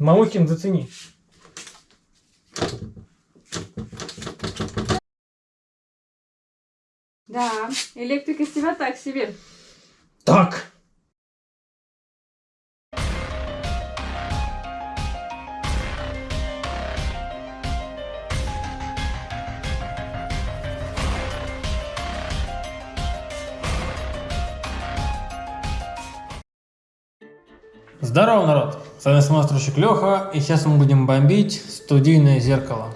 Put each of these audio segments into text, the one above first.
Мамухин, зацени. Да, электрик из тебя так себе. Так. Здорово, народ! С вами самостройщик Леха, и сейчас мы будем бомбить студийное зеркало.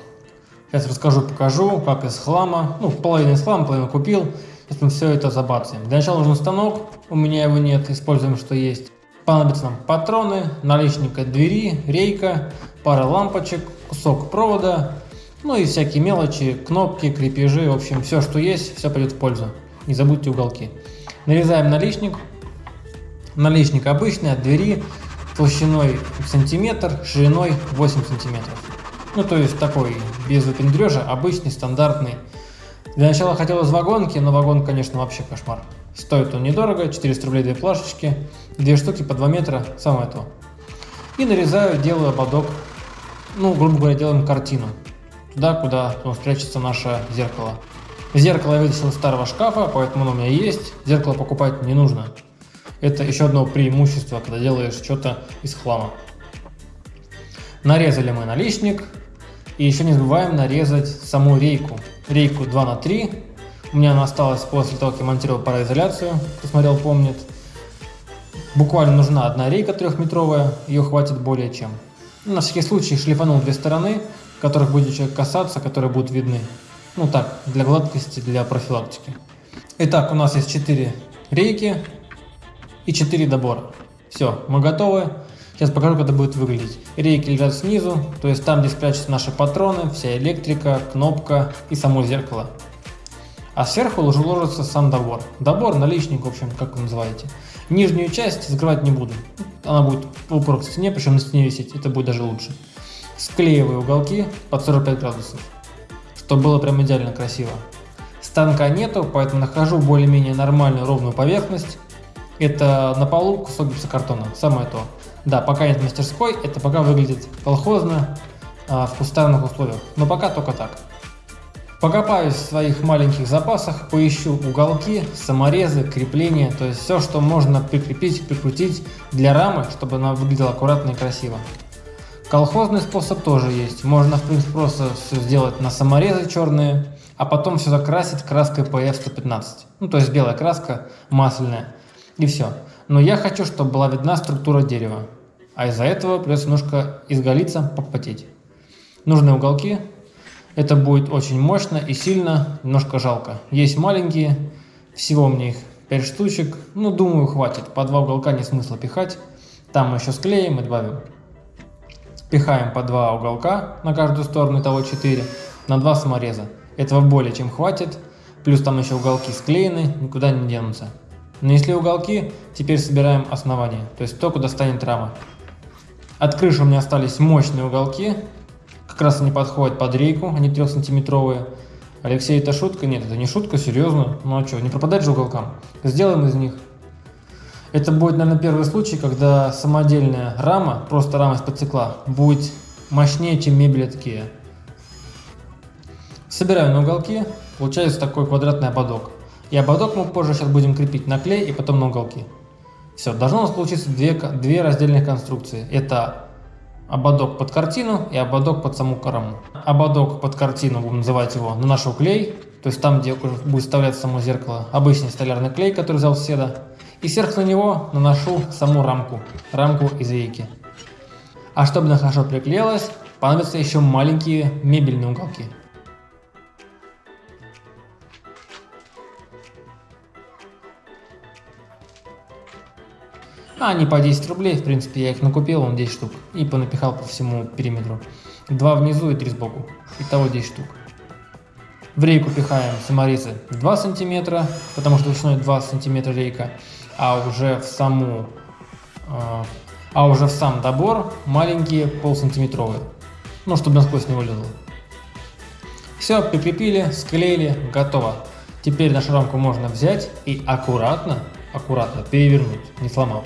Сейчас расскажу, покажу, как из хлама, ну, половину из хлама, половину купил. Сейчас мы все это забацаем. Для начала нужен станок, у меня его нет, используем, что есть. Понадобятся нам патроны, наличник от двери, рейка, пара лампочек, кусок провода, ну и всякие мелочи, кнопки, крепежи, в общем, все, что есть, все пойдет в пользу. Не забудьте уголки. Нарезаем наличник. Наличник обычный от двери, толщиной сантиметр, шириной 8 сантиметров. Ну, то есть такой, без выпендрежа, обычный, стандартный. Для начала хотел из вагонки, но вагон, конечно, вообще кошмар. Стоит он недорого, 400 рублей две плашечки, две штуки по 2 метра, самое то. И нарезаю, делаю ободок, ну, грубо говоря, делаем картину. Туда, куда ну, спрячется наше зеркало. Зеркало я вытащил из старого шкафа, поэтому оно у меня есть. Зеркало покупать не нужно. Это еще одно преимущество, когда делаешь что-то из хлама. Нарезали мы наличник. И еще не забываем нарезать саму рейку. Рейку 2 на 3. У меня она осталась после того, как я монтировал пароизоляцию. Кто смотрел, помнит. Буквально нужна одна рейка трехметровая. Ее хватит более чем. На всякий случай шлифанул две стороны, которых будет человек касаться, которые будут видны. Ну так, для гладкости, для профилактики. Итак, у нас есть 4 рейки и 4 добора. Все, мы готовы. Сейчас покажу, как это будет выглядеть. Рейки лежат снизу, то есть там, где спрячутся наши патроны, вся электрика, кнопка и само зеркало. А сверху уже ложится сам добор. Добор, наличник, в общем, как вы называете. Нижнюю часть закрывать не буду. Она будет упор к стене, причем на стене висеть, это будет даже лучше. Склеиваю уголки под 45 градусов, чтобы было прям идеально красиво. Станка нету, поэтому нахожу более-менее нормальную ровную поверхность. Это на полу кусок гипсокартона, самое то. Да, пока нет мастерской, это пока выглядит колхозно, а, в кустарных условиях, но пока только так. Покопаюсь в своих маленьких запасах, поищу уголки, саморезы, крепления, то есть все, что можно прикрепить, прикрутить для рамы, чтобы она выглядела аккуратно и красиво. Колхозный способ тоже есть, можно в принципе просто все сделать на саморезы черные, а потом все закрасить краской PF115, ну то есть белая краска масляная. И все. Но я хочу, чтобы была видна структура дерева. А из-за этого придется немножко изголиться, попотеть. Нужны уголки. Это будет очень мощно и сильно, немножко жалко. Есть маленькие, всего мне их 5 штучек. Ну, думаю, хватит. По два уголка не смысла пихать. Там мы еще склеим и добавим. Пихаем по два уголка на каждую сторону, того 4, на два самореза. Этого более чем хватит. Плюс там еще уголки склеены, никуда не денутся. Нанесли уголки, теперь собираем основание, то есть то, куда станет рама. От крыши у меня остались мощные уголки, как раз они подходят под рейку, они 3-сантиметровые. Алексей, это шутка? Нет, это не шутка, серьезно. Ну а что, не пропадать же уголкам. Сделаем из них. Это будет, наверное, первый случай, когда самодельная рама, просто рама из-под стекла, будет мощнее, чем мебель от Ikea. Собираю на уголки, получается такой квадратный ободок. И ободок мы позже сейчас будем крепить на клей и потом на уголки. Все, должно у нас получиться две, две раздельных конструкции. Это ободок под картину и ободок под саму раму. Ободок под картину, будем называть его, наношу клей, то есть там, где будет вставляться само зеркало, обычный столярный клей, который взял седа. И сверху на него наношу саму рамку, рамку из рейки. А чтобы она хорошо приклеилась, понадобятся еще маленькие мебельные уголки. А они по 10 рублей, в принципе, я их накупил, он 10 штук. И понапихал по всему периметру. Два внизу и три сбоку. Итого 10 штук. В рейку пихаем саморезы 2 сантиметра, потому что толщиной 2 сантиметра рейка. А уже в саму, а, а уже в сам добор маленькие полсантиметровые. Ну, чтобы насквозь не вылезло. Все, прикрепили, склеили, готово. Теперь нашу рамку можно взять и аккуратно, аккуратно перевернуть, не сломав.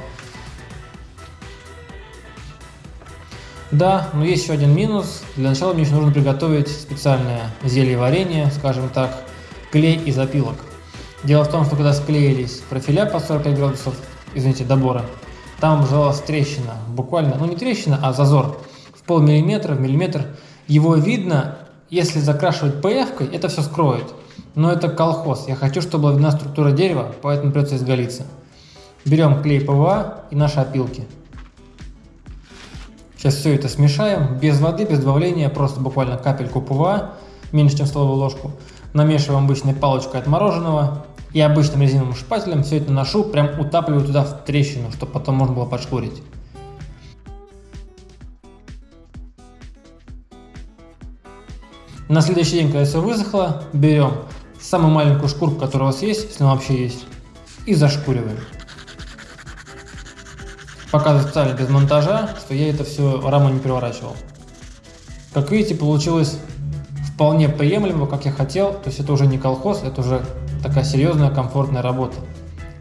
Да, но есть еще один минус. Для начала мне еще нужно приготовить специальное зелье варенье, скажем так, клей из опилок. Дело в том, что когда склеились профиля по 45 градусов, извините, добора, там образовалась трещина, буквально, ну не трещина, а зазор в полмиллиметра, в миллиметр. Его видно, если закрашивать ПФ-кой, это все скроет. Но это колхоз, я хочу, чтобы была видна структура дерева, поэтому придется изголиться. Берем клей ПВА и наши опилки. Сейчас все это смешаем, без воды, без добавления, просто буквально капельку ПВА, меньше чем столовую ложку. Намешиваем обычной палочкой от мороженого и обычным резиновым шпателем все это наношу, прям утапливаю туда в трещину, чтобы потом можно было подшкурить. На следующий день, когда все высохло, берем самую маленькую шкурку, которая у вас есть, если она вообще есть, и зашкуриваем. Показываю специально без монтажа, что я это все раму не переворачивал. Как видите, получилось вполне приемлемо, как я хотел. То есть это уже не колхоз, это уже такая серьезная, комфортная работа.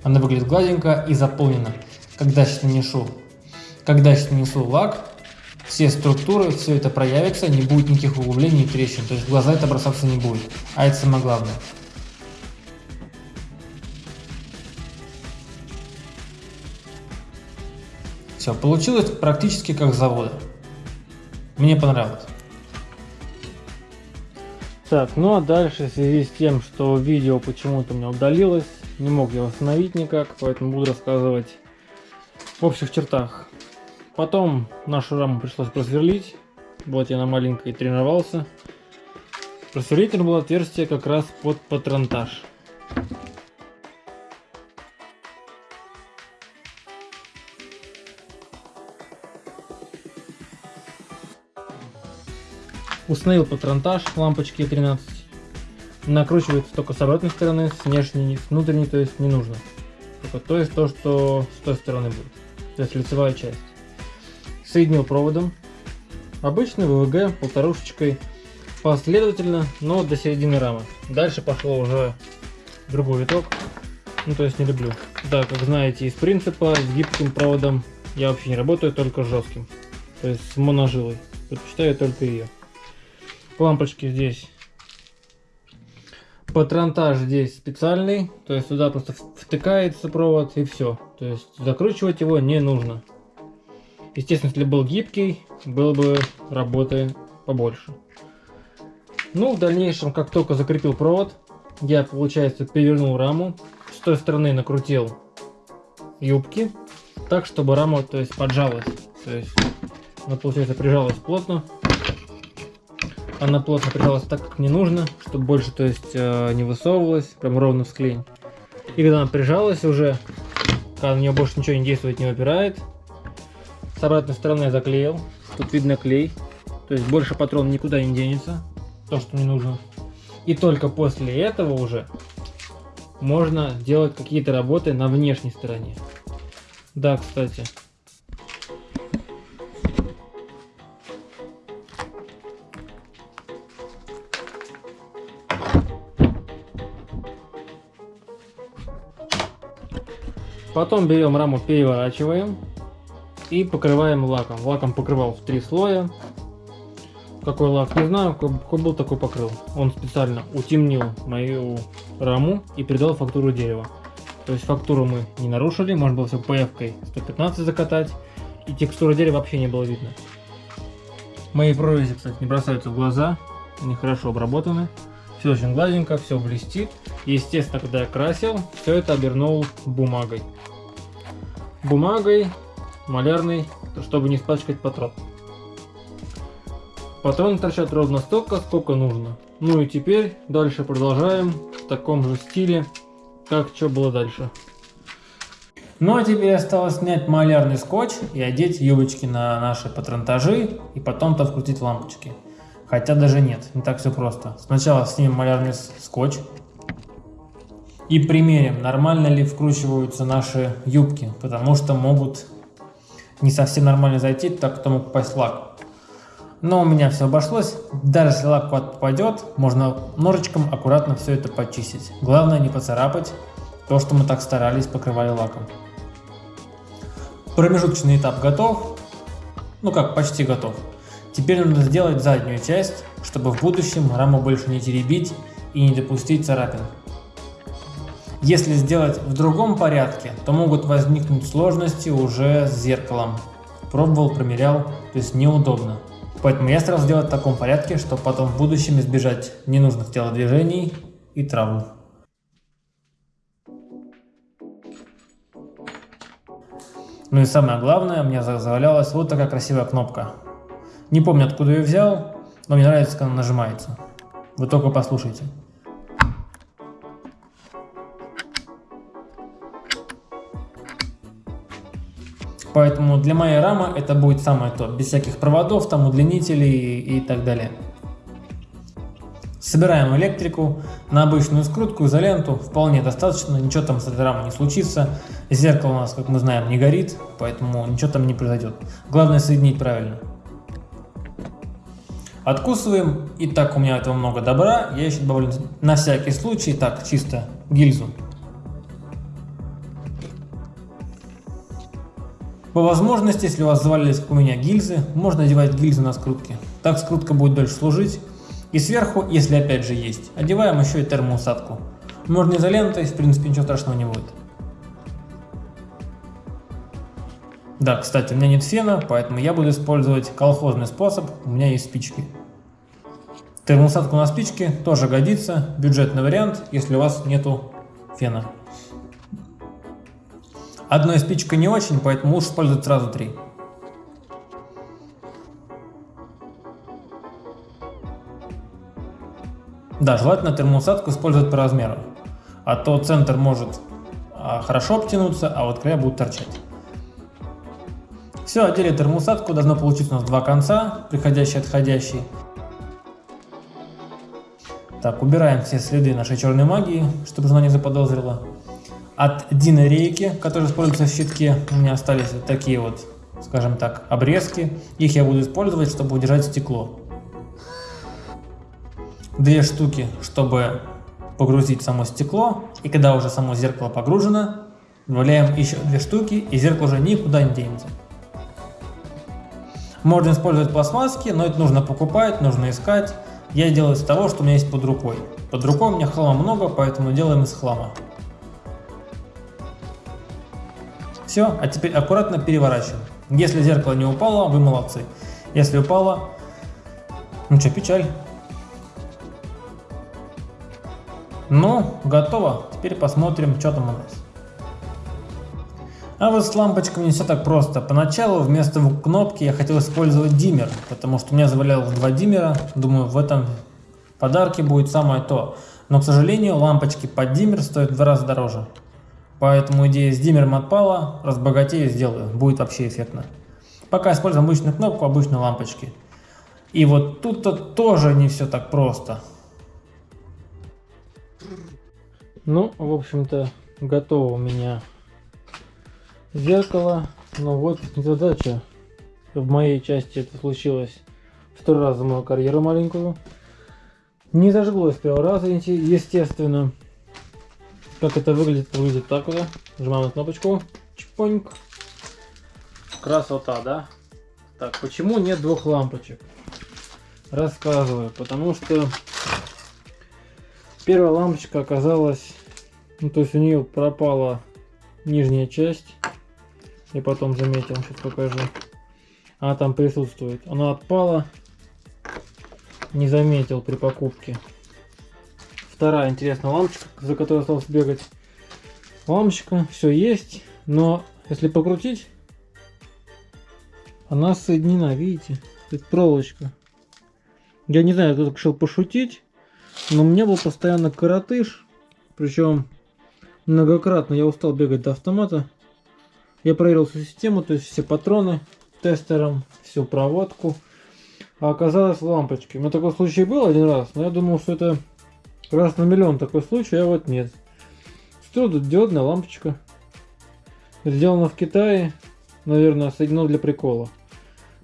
Она выглядит гладенько и заполнена. Когда сейчас нанесу, когда сейчас нанесу лак, все структуры, все это проявится, не будет никаких углублений и трещин. То есть глаза это бросаться не будет. А это самое главное. Все, получилось практически как с завода. Мне понравилось. Так, ну а дальше в связи с тем, что видео почему-то у меня удалилось, не мог я восстановить никак, поэтому буду рассказывать в общих чертах. Потом нашу раму пришлось просверлить, вот я на маленькой тренировался. Просверлить было отверстие как раз под патронтаж. Установил патронтаж лампочки 13. Накручивается только с обратной стороны, с внешней, с внутренней, то есть не нужно. Только то есть то, что с той стороны будет. То есть лицевая часть. Соединил проводом. Обычный ВВГ полторушечкой. Последовательно, но до середины рамы. Дальше пошло уже другой виток. Ну то есть не люблю. Да, как знаете, из принципа с гибким проводом я вообще не работаю, только с жестким. То есть с моножилой. Предпочитаю только ее. Лампочки здесь. Патронтаж здесь специальный. То есть сюда просто втыкается провод и все. То есть закручивать его не нужно. Естественно, если был гибкий, было бы работы побольше. Ну, в дальнейшем, как только закрепил провод, я, получается, перевернул раму. С той стороны накрутил юбки, так, чтобы рама, то есть, поджалась. То есть, она, получается, прижалась плотно она плотно прижалась так, как не нужно, чтобы больше, то есть, э, не высовывалась, прям ровно в склень. И когда она прижалась уже, когда на нее больше ничего не действует, не выпирает, с обратной стороны я заклеил. Тут видно клей. То есть больше патрон никуда не денется. То, что не нужно. И только после этого уже можно делать какие-то работы на внешней стороне. Да, кстати, Потом берем раму, переворачиваем и покрываем лаком. Лаком покрывал в три слоя. Какой лак, не знаю, какой был, такой покрыл. Он специально утемнил мою раму и придал фактуру дерева. То есть фактуру мы не нарушили, можно было все PF-кой 115 закатать. И текстуры дерева вообще не было видно. Мои прорези, кстати, не бросаются в глаза. Они хорошо обработаны. Все очень гладенько, все блестит. Естественно, когда я красил, все это обернул бумагой. Бумагой малярной, чтобы не испачкать патрон. Патроны торчат ровно столько, сколько нужно. Ну и теперь дальше продолжаем в таком же стиле, как что было дальше. Ну а теперь осталось снять малярный скотч и одеть юбочки на наши патронтажи и потом-то вкрутить лампочки. Хотя даже нет, не так все просто. Сначала снимем малярный скотч и примерим, нормально ли вкручиваются наши юбки, потому что могут не совсем нормально зайти, так что мог попасть лак. Но у меня все обошлось, даже если лак попадет, можно ножичком аккуратно все это почистить. Главное не поцарапать то, что мы так старались, покрывали лаком. Промежуточный этап готов. Ну как, почти готов. Теперь нужно сделать заднюю часть, чтобы в будущем раму больше не теребить и не допустить царапин. Если сделать в другом порядке, то могут возникнуть сложности уже с зеркалом. Пробовал, примерял, то есть неудобно. Поэтому я старался сделать в таком порядке, чтобы потом в будущем избежать ненужных телодвижений и травм. Ну и самое главное, мне завалялась вот такая красивая кнопка. Не помню откуда ее взял, но мне нравится, когда она нажимается. Вы только послушайте. Поэтому для моей рамы это будет самое то, без всяких проводов, там удлинителей и так далее. Собираем электрику на обычную скрутку, изоленту, вполне достаточно, ничего там с этой рамой не случится. Зеркало у нас, как мы знаем, не горит, поэтому ничего там не произойдет. Главное соединить правильно. Откусываем, и так у меня этого много добра, я еще добавлю на всякий случай, так, чисто гильзу. По возможности, если у вас завалились, как у меня, гильзы, можно одевать гильзы на скрутки. Так скрутка будет дольше служить. И сверху, если опять же есть, одеваем еще и термоусадку. Можно изолентой, в принципе ничего страшного не будет. Да, кстати, у меня нет фена, поэтому я буду использовать колхозный способ, у меня есть спички. Термоусадка на спичке тоже годится, бюджетный вариант, если у вас нету фена. Одной спичкой не очень, поэтому лучше использовать сразу три. Да, желательно термоусадку использовать по размеру, а то центр может а, хорошо обтянуться, а вот края будут торчать. Все, одели термоусадку, должно получиться у нас два конца, приходящий и отходящий. Так, убираем все следы нашей черной магии, чтобы жена не заподозрила. От Дина рейки, которые используются в щитке, у меня остались вот такие вот, скажем так, обрезки. Их я буду использовать, чтобы удержать стекло. Две штуки, чтобы погрузить само стекло. И когда уже само зеркало погружено, добавляем еще две штуки, и зеркало уже никуда не денется. Можно использовать пластмасски, но это нужно покупать, нужно искать. Я делаю из того, что у меня есть под рукой. Под рукой у меня хлама много, поэтому делаем из хлама. Все, а теперь аккуратно переворачиваем. Если зеркало не упало, вы молодцы. Если упало, ну что, печаль. Ну, готово. Теперь посмотрим, что там у нас. А вот с лампочками не все так просто. Поначалу вместо кнопки я хотел использовать диммер, потому что у меня завалялось два диммера. Думаю, в этом подарке будет самое то. Но, к сожалению, лампочки под диммер стоят в два раза дороже. Поэтому идея с диммером отпала, разбогатею сделаю, будет вообще эффектно. Пока используем обычную кнопку, обычные лампочки. И вот тут-то тоже не все так просто. Ну, в общем-то, готово у меня зеркало. Но вот задача. В моей части это случилось второй раз за мою карьеру маленькую. Не зажглось первого раза, естественно. Как это выглядит? Выглядит так вот. Нажимаем на кнопочку. Чпоньк. Красота, да? Так, почему нет двух лампочек? Рассказываю. Потому что первая лампочка оказалась... Ну, то есть у нее пропала нижняя часть. И потом заметил, сейчас покажу. Она там присутствует. Она отпала. Не заметил при покупке. Вторая интересная лампочка, за которой осталось бегать. Лампочка, все есть, но если покрутить, она соединена, видите? Это проволочка. Я не знаю, кто решил пошутить, но у меня был постоянно коротыш, причем многократно я устал бегать до автомата. Я проверил всю систему, то есть все патроны тестером, всю проводку. А оказалось лампочки. У меня такой случай был один раз, но я думал, что это Раз на миллион такой случай, а вот нет. Светодиодная лампочка. Сделана в Китае. Наверное, соединена для прикола.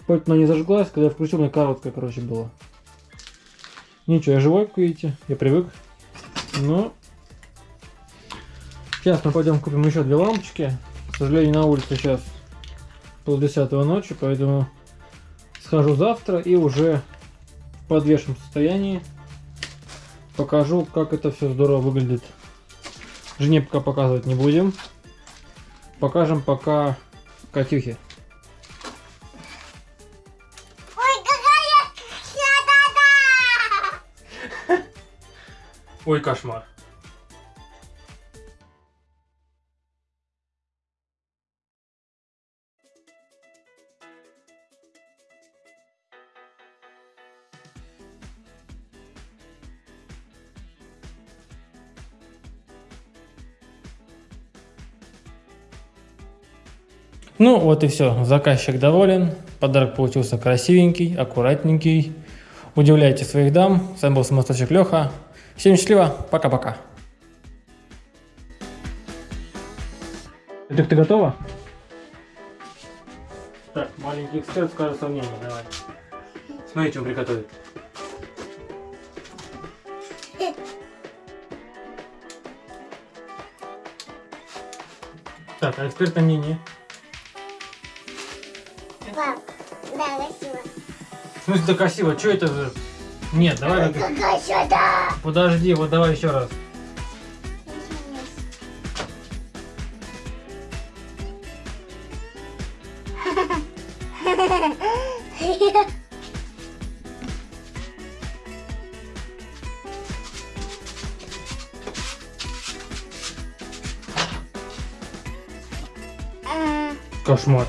Поэтому она не зажглась, когда я включил, меня короткая, короче, была. Ничего, я живой, как видите, я привык. Но... Сейчас мы пойдем купим еще две лампочки. К сожалению, на улице сейчас полдесятого ночи, поэтому схожу завтра и уже в подвешенном состоянии покажу, как это все здорово выглядит. Жене пока показывать не будем. Покажем пока Катюхе. Ой, какая Ой, кошмар. Ну вот и все, заказчик доволен, подарок получился красивенький, аккуратненький. Удивляйте своих дам. С вами был самостоятельник Леха. Всем счастливо, пока-пока. Так ты готова? Так, маленький эксперт скажет свое мнение, давай. Смотри, что он приготовит. Так, а экспертное мнение? В смысле, это красиво? Что это за... Нет, давай... Ой, какая сюда. Подожди, вот давай еще раз. А, Кошмар.